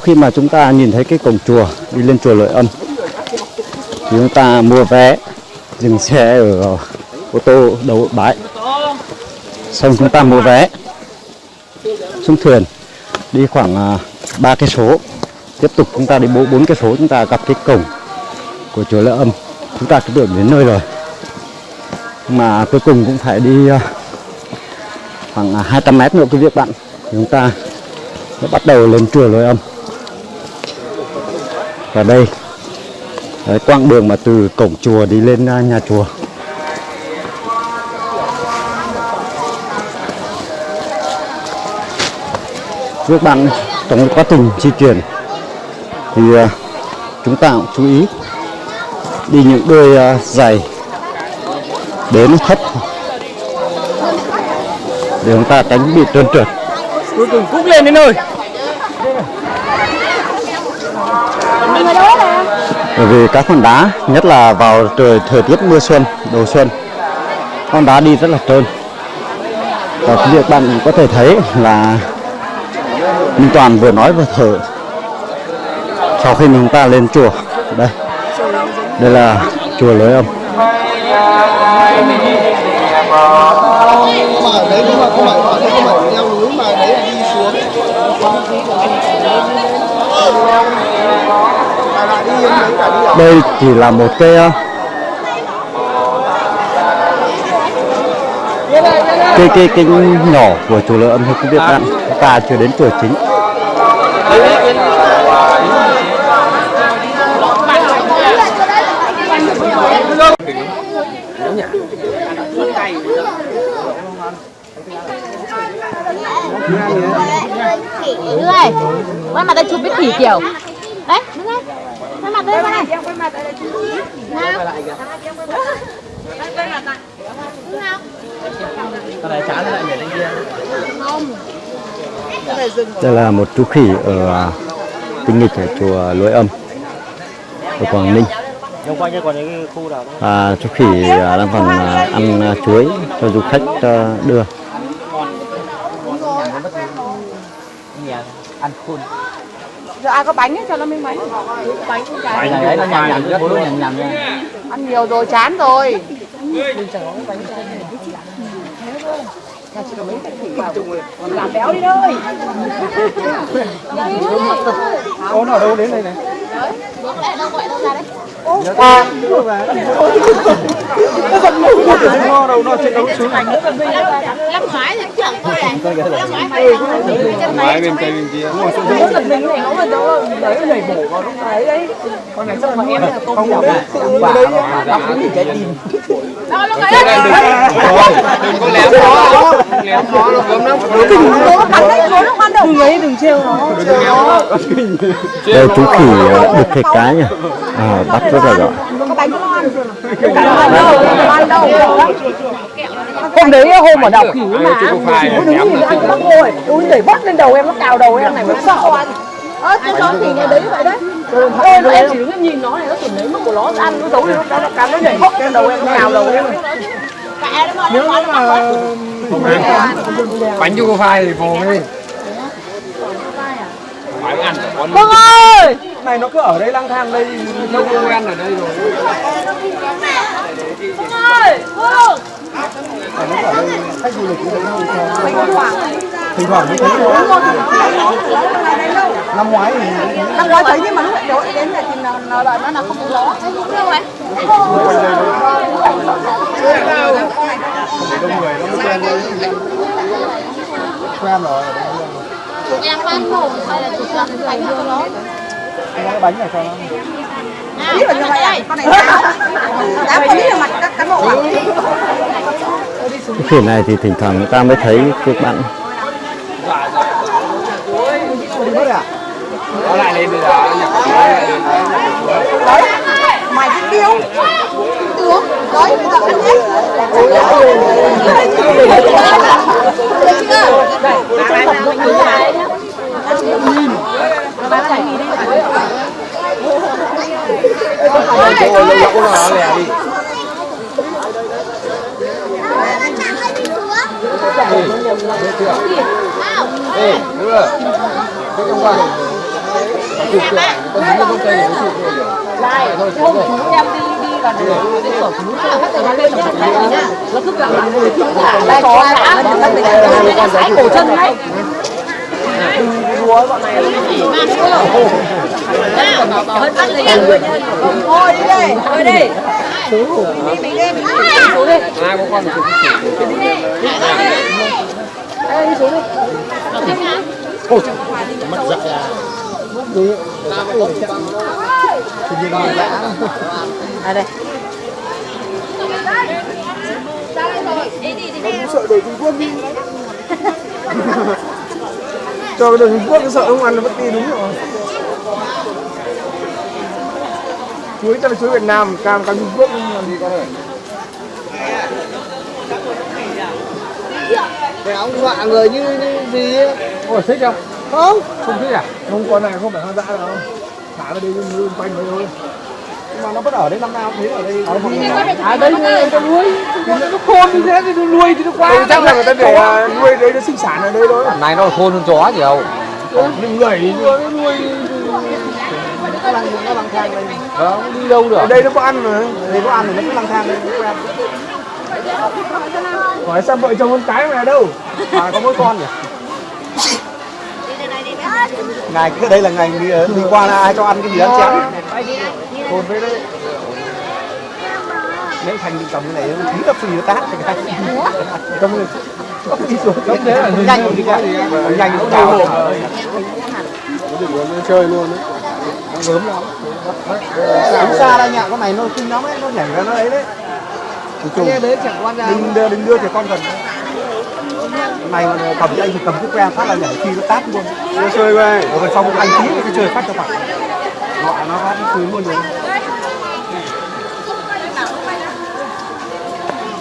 sau khi mà chúng ta nhìn thấy cái cổng chùa, đi lên chùa Lợi Âm, thì chúng ta mua vé, dừng xe ở ô tô đầu bãi. Xong chúng ta mua vé, xuống thuyền, đi khoảng à, ba cây số. Tiếp tục chúng ta đi bốn bốn cây số chúng ta gặp cái cổng của chùa Lợi Âm. Chúng ta cứ tưởng đến nơi rồi. Mà cuối cùng cũng phải đi à, khoảng à, 200 mét nữa, quý vị bạn. Chúng ta sẽ bắt đầu lên chùa Lợi Âm và đây đấy, quãng đường mà từ cổng chùa đi lên à, nhà chùa. Các bạn trong quá trình di chuyển thì à, chúng ta cũng chú ý đi những đôi giày à, đến thấp. Để chúng ta tránh bị trơn trượt. Cuối cùng cúc lên đến nơi. Bởi vì các hòn đá, nhất là vào trời, thời tiết mưa xuân, đầu xuân, con đá đi rất là trơn. Và quý vị bạn có thể thấy là Minh Toàn vừa nói vừa thở sau khi chúng ta lên chùa. Đây. Đây là chùa lối âm. Thank you đấy nhưng mà không phải ở đây không chỉ là một cái ờ, cái cái cái nhỏ của chùa lối âm thôi quý vị chúng ta chưa đến chùa chính. Khỉ đưa ơi quay mặt chụp biết thủy kiểu đấy đứng đây quay mặt đây này. quay mặt đây nào. Nào. Đây là một chú khỉ ở à, tinh nghịch ở chùa lối âm ở quảng ninh. Đây nào à, chú khỉ à, đang còn à, ăn à, chuối cho du khách à, đưa. Ăn khôn Giờ ai có bánh ấy, cho nó miếng bánh Bánh Bánh đấy nó rất bố nhằm nhằm nha. Ăn nhiều rồi, chán rồi. Làm béo đi thôi. Ô nó ở đâu đến đây này? Bước lại đâu gọi đâu ra đấy nó đâu nó trên đấu xuống năm ngoái thì chẳng thôi này năm ngoái phải chân Ngoài bên tay bên kia Giật mình này nó mà nó đấy nhảy bổ vào lúc đấy đấy Con này xong mà em là tôm dọc Bà đọc cái gì? trái tim đâu lúc ấy Đừng có léo khó Léo khó nó gớm lắm Nó bắn đấy, nó Đừng ấy, đừng trêu nó. Đây chú khỉ à, đực thịt cá nhỉ? À, bắt rất là giỏi. Hôm đấy hôm ở đảo khỉ mà Ôi đứng nhìn ăn bắt rồi Ôi đẩy bắt lên đầu em nó cào đầu em này mà sợ. Anh Ơ, cái chó khỉ này đấy vậy đấy. Ôi, mà em chỉ đứng nhìn nó này, nó tưởng lấy mất của nó ăn, nó giấu đi, nó nó cắn nó nhảy hốc lên đầu em, nó cào đầu em. Nếu mà Bánh chú phai thì phù đi Phải ăn con Vâng ơi! này nó cứ ở đây lang thang đây nó quen ở đây rồi Vâng ơi! Vâng! thỉnh thoảng mới thấy thôi năm ngoái thì Năm ngoái thấy nhưng mà lúc đầu đến này thì nó nó đợi nó là không có gió. đông người nó quen quen rồi em ăn mồm hay là chụp làm bánh cho nó cái bánh này cho nó Biết là như vậy à? Con này. Dám có biết là mặt các cán bộ à? cái khỉ này thì thỉnh thoảng người ta mới thấy các bạn nó lại lên bây giờ Đấy. Mày cái tiêu. Tướng. Đấy, bây giờ ăn hết. chỗ lâu lâu nó lè đi Ê, đưa. Cái em đi đi là được cái cửa chú chơi hết rồi nó lên nó chạy đấy nhá. Nó cứ gặp lại người chúng ta lại có ngã nó nó nó nó sải cổ chân đấy. Đùa bọn này Thôi đi đây, thôi đi. ai có con một À đây. sợ đội Trung Quốc đi cho cái đội Trung Quốc nó sợ không ăn nó mất đi đúng rồi chuối cho là chuối Việt Nam cam cam Trung Quốc làm gì con ơi Cái ông dọa người như, như gì ấy. Ôi thích không? Không Không thích à? Không con này không phải hoang dã đâu Thả vào đây nuôi quanh đấy thôi mà nó vẫn ở đây năm nào thấy ở đây. Ở đây À đây người ta nuôi. Thì nó khôn như thế thì nó nuôi thì nó quá Ừ, chắc là người ta để à, nuôi đấy nó sinh sản ở đây thôi. Này nó khôn hơn chó gì đâu Nhưng người thì nuôi nó nuôi nó lang nó lang thang đây Vâng, đi đâu được? Ở đây nó có ăn mà. Đây có ăn thì nó cứ lang thang đây nó quen hỏi sao vợ chồng con cái mà đâu? Mà có mỗi con nhỉ? Ngày cứ đây là ngày đi, đi qua là ai cho ăn cái gì ăn chén hồn với đấy. Nếu thành đi cầm cái này nó nó phì nó tát thì cái cầm rồi nó đi xuống? Giống thế là nhanh đi qua nhanh. nó cao chơi luôn đấy. Nó gớm lắm. Đứng xa đây nhạ con này nó kinh lắm ấy nó nhảy ra nó ấy đấy. Cái đấy chẳng quan ra. Đừng đưa đừng đưa trẻ con gần này mà cầm cho anh thì cầm cái que phát là nhảy khi nó tát luôn. Nó chơi về rồi xong anh tí cái chơi phát cho bạn họ nó phát nó cười luôn rồi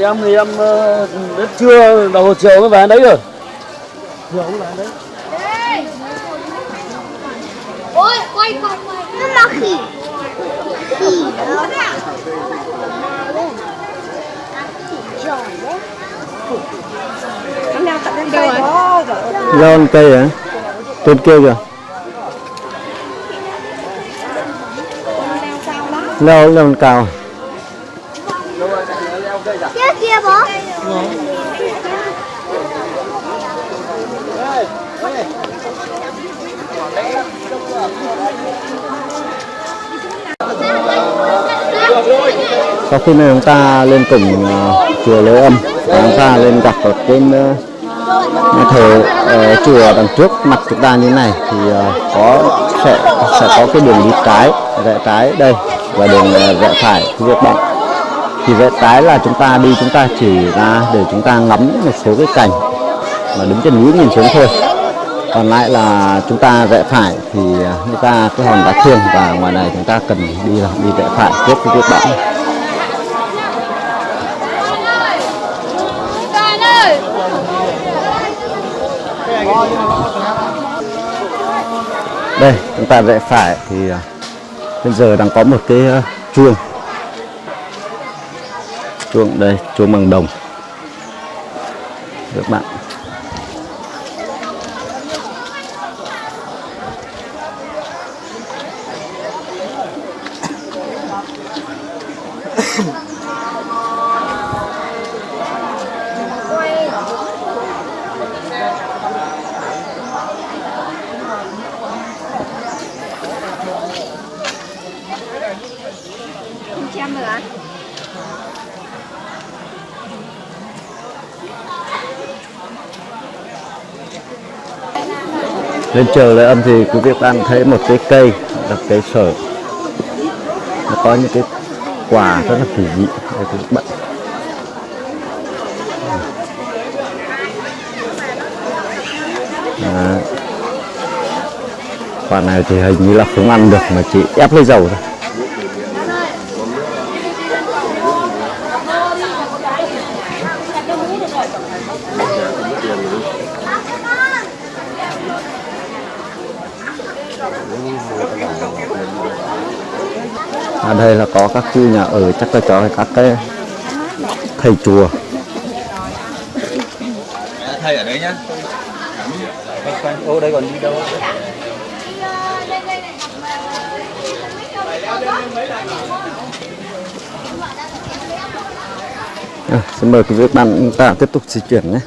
Em thì em ờ, đến trưa đầu chiều mới về đấy rồi Ôi, quay này. Nó là khỉ. Khỉ đó. Đấy. Lên cây hả trên kia kìa leo leo lên cao Kia kia bố. sau khi này chúng ta lên cổng ờ, chùa Lễ Âm và chúng ta lên gặp ở trên ờ, thờ uh, chùa đằng trước mặt chúng ta như này thì uh, có sẽ sẽ có cái đường đi trái rẽ trái đây và đường rẽ phải phía bạn thì vậy trái là chúng ta đi, chúng ta chỉ ra để chúng ta ngắm một số cái cảnh mà đứng trên núi nhìn xuống thôi. Còn lại là chúng ta rẽ phải thì à, chúng người ta, cái hòn đá thiêng và ngoài này chúng ta cần đi là đi rẽ phải tiếp cái viết bão đây, chúng ta rẽ phải thì à, bây giờ đang có một cái à, chuông chuông đây chuông bằng đồng. Các bạn. Xem lên chờ lại âm thì quý vị đang thấy một cái cây là cây sở nó có những cái quả rất là kỳ dị đây các bạn quả này thì hình như là không ăn được mà chỉ ép lấy dầu thôi. Đây là có các khu nhà ở chắc là cho các cái thầy chùa. Thầy ở đấy nhá. Ô đây còn đi đâu? À, xin mời quý vị bạn chúng ta tiếp tục di chuyển nhé.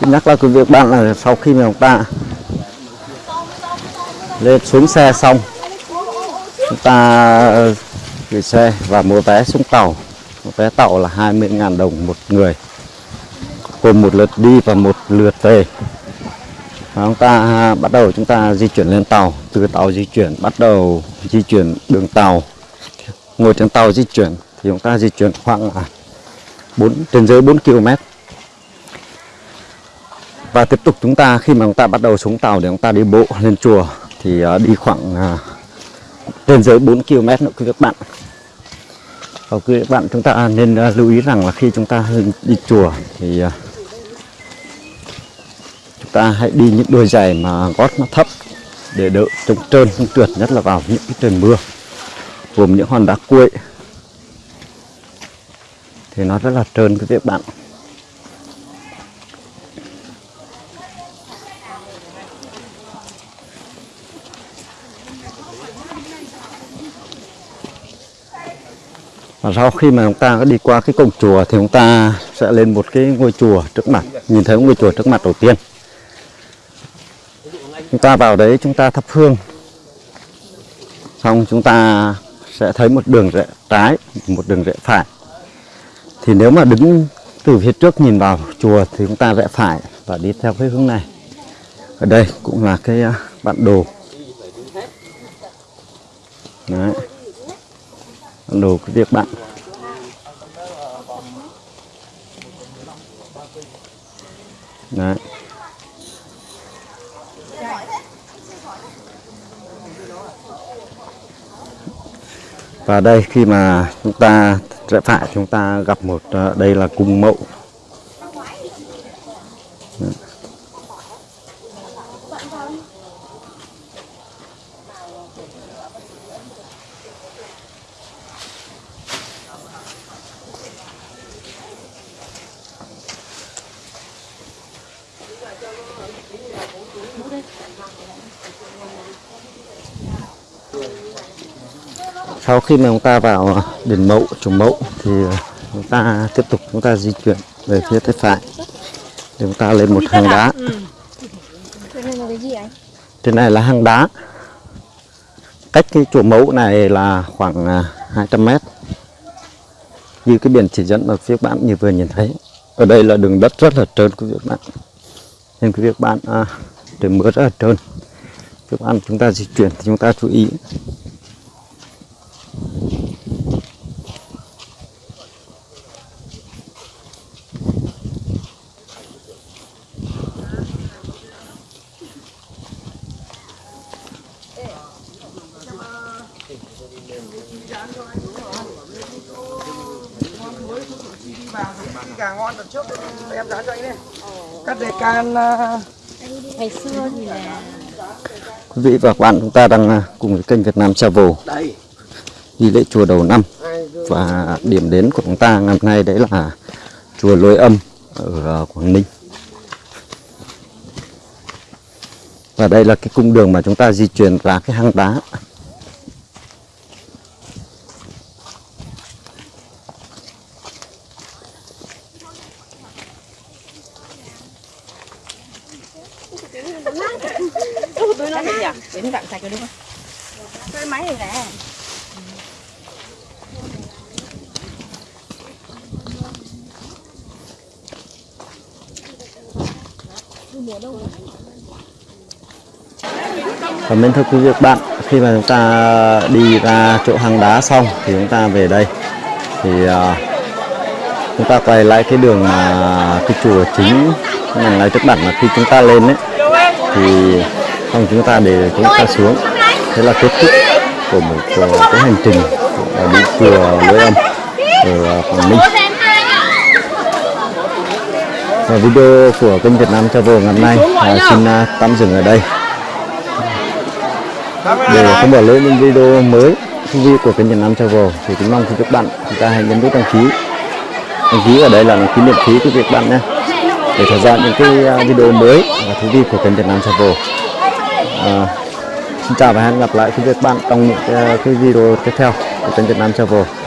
Xin nhắc lại quý vị bạn là sau khi mà chúng ta lên xuống xe xong. Chúng ta ờ, gửi xe và mua vé xuống tàu. Vé tàu là 20.000 đồng một người. Gồm một lượt đi và một lượt về. Và chúng ta bắt đầu, chúng ta di chuyển lên tàu. Từ tàu di chuyển, bắt đầu di chuyển đường tàu. Ngồi trên tàu di chuyển thì chúng ta di chuyển khoảng 4 trên dưới 4 km và tiếp tục chúng ta, khi mà chúng ta bắt đầu xuống tàu để chúng ta đi bộ lên chùa thì ờ, đi khoảng ờ, trên dưới 4 km nữa quý các bạn. Và quý các bạn chúng ta à, nên lưu ý rằng là khi chúng ta đi chùa thì chúng ta hãy đi những đôi giày mà gót nó thấp để đỡ chống trơn không trượt, nhất là vào những cái trời mưa, gồm những hòn đá cuội. Thì nó rất là trơn quý vị các bạn. Và sau khi mà chúng ta đi qua cái cổng chùa thì chúng ta sẽ lên một cái ngôi chùa trước mặt, nhìn thấy ngôi chùa trước mặt đầu tiên. Chúng ta vào đấy, chúng ta thắp hương. Xong chúng ta sẽ thấy một đường rẽ trái, một đường rẽ phải. Thì nếu mà đứng từ phía trước nhìn vào chùa thì chúng ta rẽ phải và đi theo cái hướng này. Ở đây cũng là cái à, bản đồ đồ cái việc bạn. Đấy. Và đây khi mà chúng ta rẽ phải chúng ta gặp một ờ, đây là cung mậu sau khi mà chúng ta vào đền mẫu trùng mẫu thì chúng ta tiếp tục chúng ta di chuyển về phía tay phải để chúng ta lên một hang đá. trên này là hang đá. Cách cái chùa mẫu này là khoảng à, 200 mét. Như cái biển chỉ dẫn ở phía bạn như vừa nhìn thấy. Ở đây là đường đất rất là trơn quý vị bạn. Nên quý vị bạn à, trời mưa rất là trơn. Các bạn chúng ta di chuyển thì chúng ta chú ý gà ngon đợt trước em giá cho anh đi cắt đề can à, ngày xưa thì là quý vị và các bạn chúng ta đang à, cùng với kênh Việt Nam Travel đi lễ chùa đầu năm. Và điểm đến của chúng ta ngày hôm nay đấy là chùa Lôi Âm ở à, Quảng Ninh. Và đây là cái cung đường mà chúng ta di chuyển ra cái hang đá tôi nói gì à đến vặn sạch rồi đúng không? Cái máy này nè. Và mến thưa quý vị các bạn khi mà chúng ta đi ra chỗ hang đá xong thì chúng ta về đây. Thì à, chúng ta quay lại cái đường mà cái chùa chính ngành lái trước bản là khi chúng ta lên ấy thì xong chúng ta để chúng ta xuống. Thế là kết thúc của một ờ, cái hành trình ờ, ở đi chùa lưỡi âm ở ờ, Quảng Ninh. Và video của kênh Việt Nam Travel ngày hôm nay à, xin à, tạm dừng ở đây. Để không bỏ lỡ những video mới thú vị của kênh Việt Nam Travel thì kính mong quý các bạn chúng ta hãy nhấn nút đăng ký. Đăng ký ở đây là đăng ký miễn phí của việt bạn nhé. Để theo dõi những cái à, video mới và thú vị của kênh Việt Nam Travel à, xin chào và hẹn gặp lại quý vị các bạn trong những cái, cái video tiếp theo của kênh Việt Nam Travel.